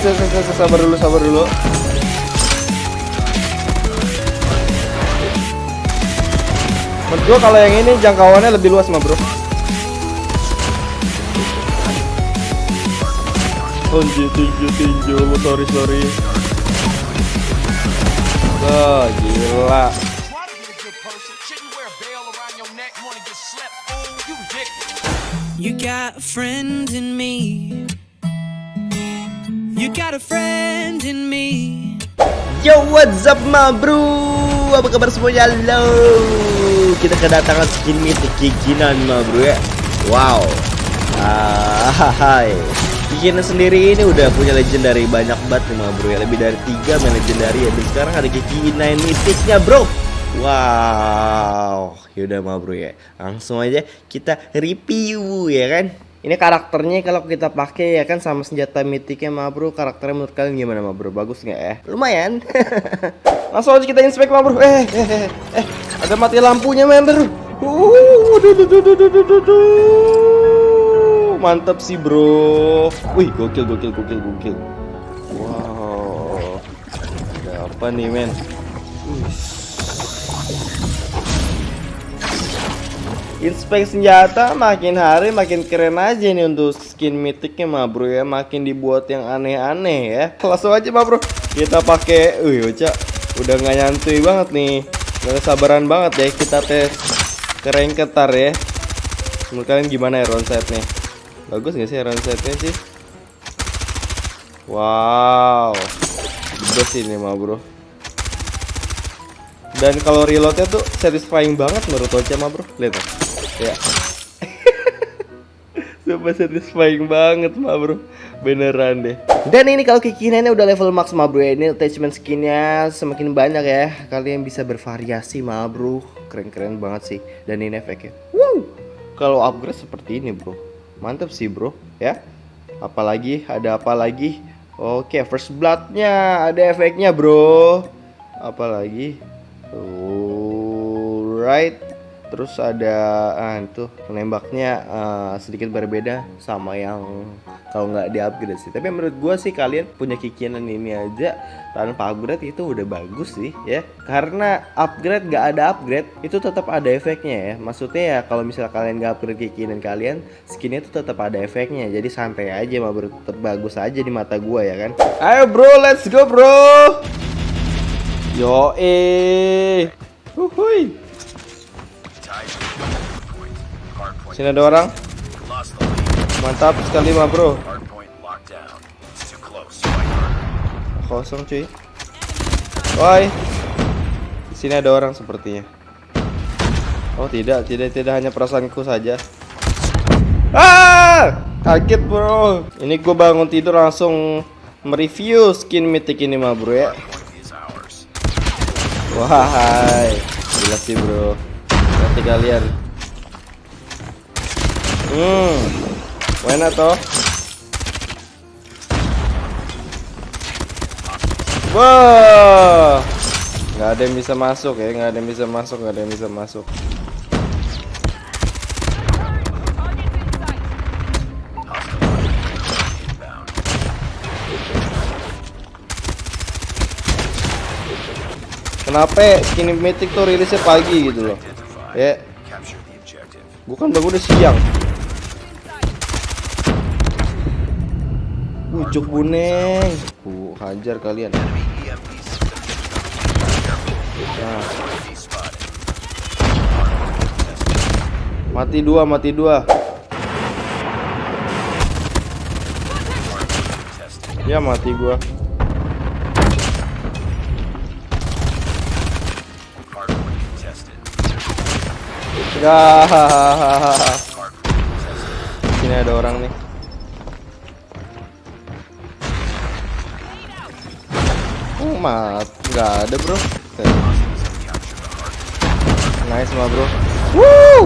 sabar dulu, sabar dulu. Menurut gua kalau yang ini jangkauannya lebih luas mah, Bro. Anjir, tinju, tinju, sorry, sorry. Oh, gila. You got friends in me. You got a friend in me. Yo, what's up, ma bro? Apa kabar semuanya? Halo. Kita kedatangan skin mythic kikinan, ma bro ya. Wow. Ah, hai. Kikinan sendiri ini udah punya legendary banyak banget ma bro ya. Lebih dari tiga main legendary ya. Dan sekarang ada kikinan mythicnya, bro. Wow. Yaudah, ma bro ya. Langsung aja kita review ya kan. Ini karakternya kalau kita pakai ya kan sama senjata mitiknya ma bro. Karakternya menurut kalian gimana ma bro? Bagus nggak ya? Lumayan. Langsung aja kita inspect ma bro. Eh, eh, eh, eh. eh. ada mati lampunya member. Uh. Mantap sih bro. Wih, gokil, gokil, gokil, gokil. Wow. Ada apa nih men? Wih. Inspek senjata makin hari makin keren aja nih untuk skin mythicnya mah bro ya. Makin dibuat yang aneh-aneh ya. Langsung aja mah bro. Kita pakai wih Oca udah nggak nyantui banget nih. Nggak sabaran banget ya kita tes keren ketar ya. Menurut kalian gimana ya round setnya? Bagus nggak sih round setnya sih? Wow. Best ini mah bro. Dan kalau reloadnya tuh satisfying banget menurut Ocha mah bro. Lihat tuh. Ya. Super satisfying banget mah bro. Beneran deh. Dan ini kalau kikinannya udah level max mah bro ya. ini attachment skinnya semakin banyak ya. Kalian bisa bervariasi mah bro. Keren-keren banget sih. Dan ini efeknya. Wow. Kalau upgrade seperti ini bro. Mantap sih bro. Ya. Apalagi ada apa lagi? Oke first bloodnya ada efeknya bro. Apalagi? Alright. Terus ada ah itu penembaknya ah, sedikit berbeda sama yang kalau nggak di upgrade sih. Tapi menurut gua sih kalian punya kikinan ini aja tanpa upgrade itu udah bagus sih ya. Karena upgrade nggak ada upgrade itu tetap ada efeknya ya. Maksudnya ya kalau misalnya kalian nggak upgrade kikinan kalian, skinnya itu tetap ada efeknya. Jadi santai aja mah tetap bagus aja di mata gua ya kan. Ayo bro, let's go bro. Yo eh. Uhuy. Sini ada orang. Mantap sekali mah bro. Kosong cuy. Woi. Sini ada orang sepertinya. Oh tidak, tidak, tidak hanya perasaanku saja. Ah! Kaget bro. Ini gue bangun tidur langsung mereview skin mythic ini mah bro ya. Wahai, gila sih bro. Nanti kalian. Hmm, mana toh? Wah, nggak ada yang bisa masuk ya, nggak ada yang bisa masuk, nggak ada yang bisa masuk. Kenapa skin mythic tuh rilisnya pagi gitu loh? Ya. Bukan bang udah siang. Ujuk buneng. Ku hajar kalian. Nah, mati dua, mati dua. Ya mati gua. Ya. Sini ada orang nih. Mat. Nggak ada, Bro. Hardpoint. Nice mah, Bro. Woo!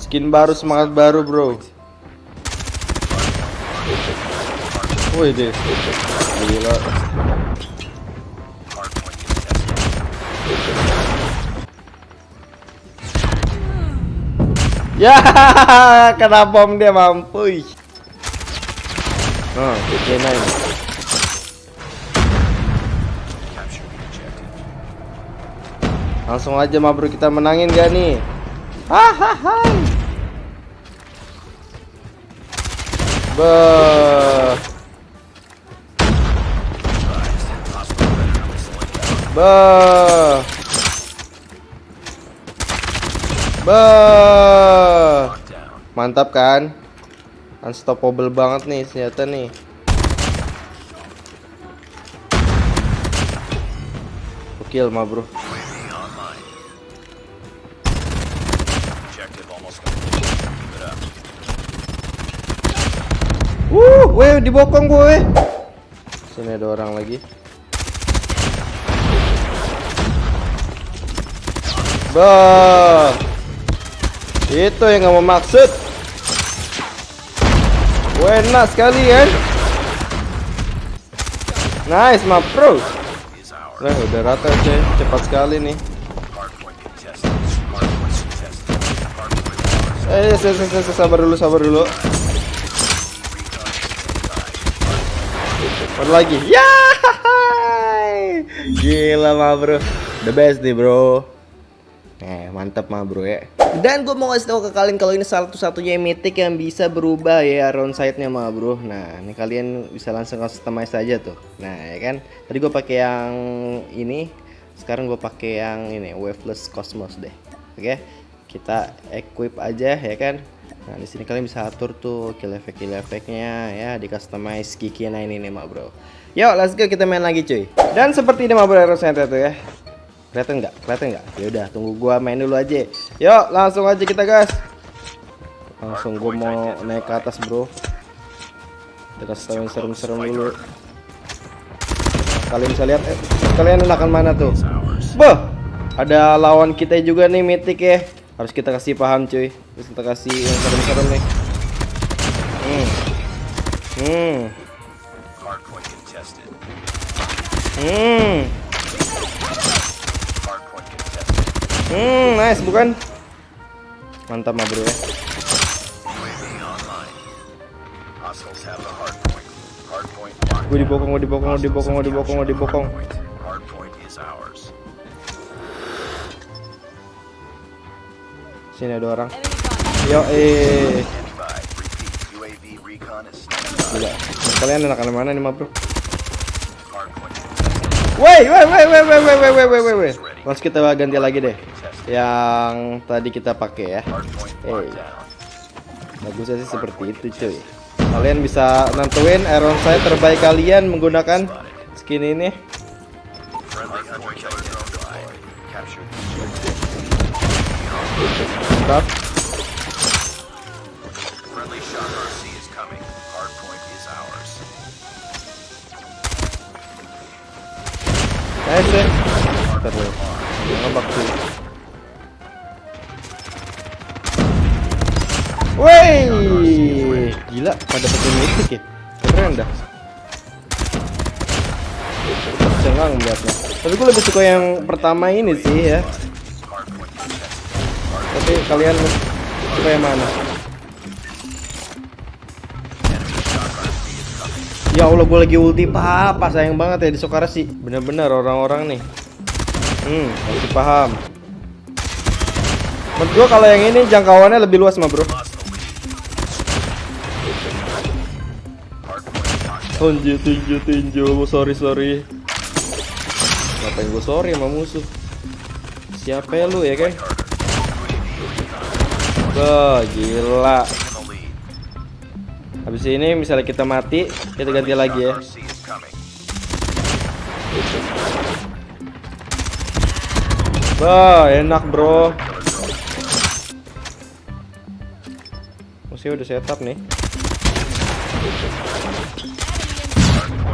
Skin baru, semangat baru, Bro. Wih deh. Gila. Ya, kena bom dia mampus. Nah, kena ini. Langsung aja ma bro kita menangin gak nih? Hahaha. Beuh. Beuh. Beuh. Mantap kan? Unstoppable banget nih senjata nih. Gokil mah bro. dibokong gue. Sini ada orang lagi. Bah. Itu yang gak mau maksud. Wena sekali kan. Nice, my bro. Nah, udah rata aja. cepat sekali nih. Eh, sabar dulu, sabar dulu. Mana lagi? Ya, gila mah bro, the best nih bro. Eh, mantap mah bro ya. Dan gue mau kasih tahu ke kalian kalau ini satu-satunya mythic yang bisa berubah ya round side-nya mah bro. Nah, ini kalian bisa langsung customize aja tuh. Nah, ya kan. Tadi gue pakai yang ini, sekarang gue pakai yang ini waveless cosmos deh. Oke. Kita equip aja ya kan. Nah, di sini kalian bisa atur tuh kill effect kill effectnya ya di customize Kiki nah ini nih mah bro. Yuk, let's go kita main lagi cuy. Dan seperti ini mah bro side tuh ya. Kelihatan nggak? Kelihatan nggak? Ya udah, tunggu gua main dulu aja. Yuk, langsung aja kita gas. Langsung gua mau naik ke atas, Bro. Kita yang serem-serem dulu. Kalian bisa lihat eh, kalian enakan mana tuh? Bah, ada lawan kita juga nih Mythic ya. Harus kita kasih paham cuy. Terus kita kasih yang serem-serem nih. Hmm. Hmm. Hmm. Hmm, nice bukan? Mantap mah bro ya. Gue dibokong, gue dibokong, gue dibokong, gue dibokong, gue dibokong. Hardpoint. Hardpoint Sini ada orang. Yo eh. Gila. Kalian enakan mana nih bro? Woi, woi, woi, woi, woi, woi, woi, woi, woi, woi, woi. Langsung kita ganti lagi deh. Yang tadi kita pakai ya. Down. Bagusnya sih seperti itu cuy. Kalian bisa nentuin iron saya terbaik kalian menggunakan skin ini. Ours. Nice ya. Ntar. Ngebak. Woi, gila pada pakai mythic ya. Keren dah. Cengang melihatnya. Tapi gue lebih suka yang pertama ini sih ya. Tapi kalian suka yang mana? Ya Allah, gue lagi ulti apa sayang banget ya di Sokara sih. Bener-bener orang-orang nih. Hmm, masih paham. Menurut gue kalau yang ini jangkauannya lebih luas mah bro. Tinju, tinju, tinju. Sorry, sorry. Ngapain gue sorry sama musuh? Siapa ya lu ya kan? Gila. Habis ini misalnya kita mati, kita ganti lagi ya. Wah, enak bro. Musuhnya udah setup nih.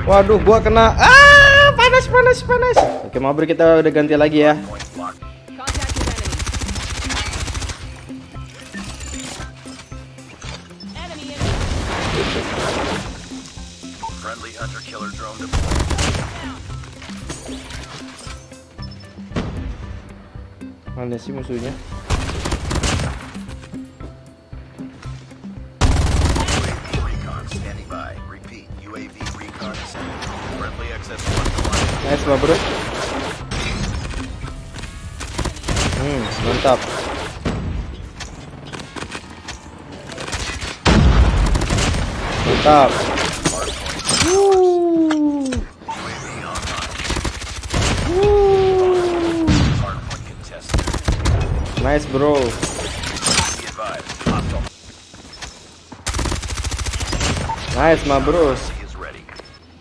Waduh, gua kena. Ah, panas, panas, panas. Oke, Mabri kita udah ganti lagi ya. Mana sih musuhnya? Nice lah bro. Hmm mantap. Mantap. Nice bro. Nice ma bro.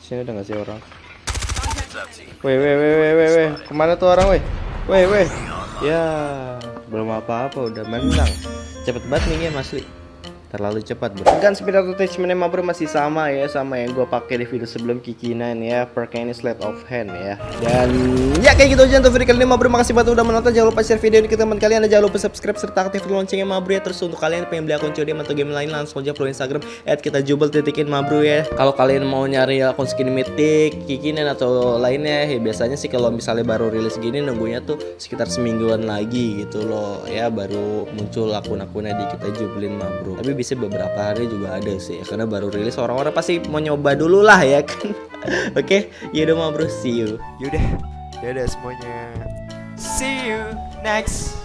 Sini udah nggak sih orang? Weh weh weh weh weh weh ke mana tuh orang weh? Weh weh. Ya belum apa-apa udah menang. Cepet banget nih game asli. Terlalu cepat bro. Gun speed attachment ma bro masih sama ya sama yang gue pakai di video sebelum kikinan ya. Perkara ini slide of hand ya. Dan ya kayak gitu aja untuk video kali ini ma bro. Makasih banget udah menonton. Jangan lupa share video ini ke teman kalian dan jangan lupa subscribe serta aktifkan loncengnya ma bro ya. Terus untuk kalian yang pengen beli akun COD atau game lain langsung aja follow Instagram kita jubel titikin ma bro ya. Kalau kalian mau nyari akun skin mythic, kikinan atau lainnya ya biasanya sih kalau misalnya baru rilis gini nunggunya tuh sekitar semingguan lagi gitu loh ya baru muncul akun-akunnya di kita jubelin ma bro. Tapi bisa beberapa hari juga ada sih ya, karena baru rilis orang-orang pasti mau nyoba dulu lah ya kan. Oke, yaudah ma bro, see you. Yaudah, dadah semuanya. See you next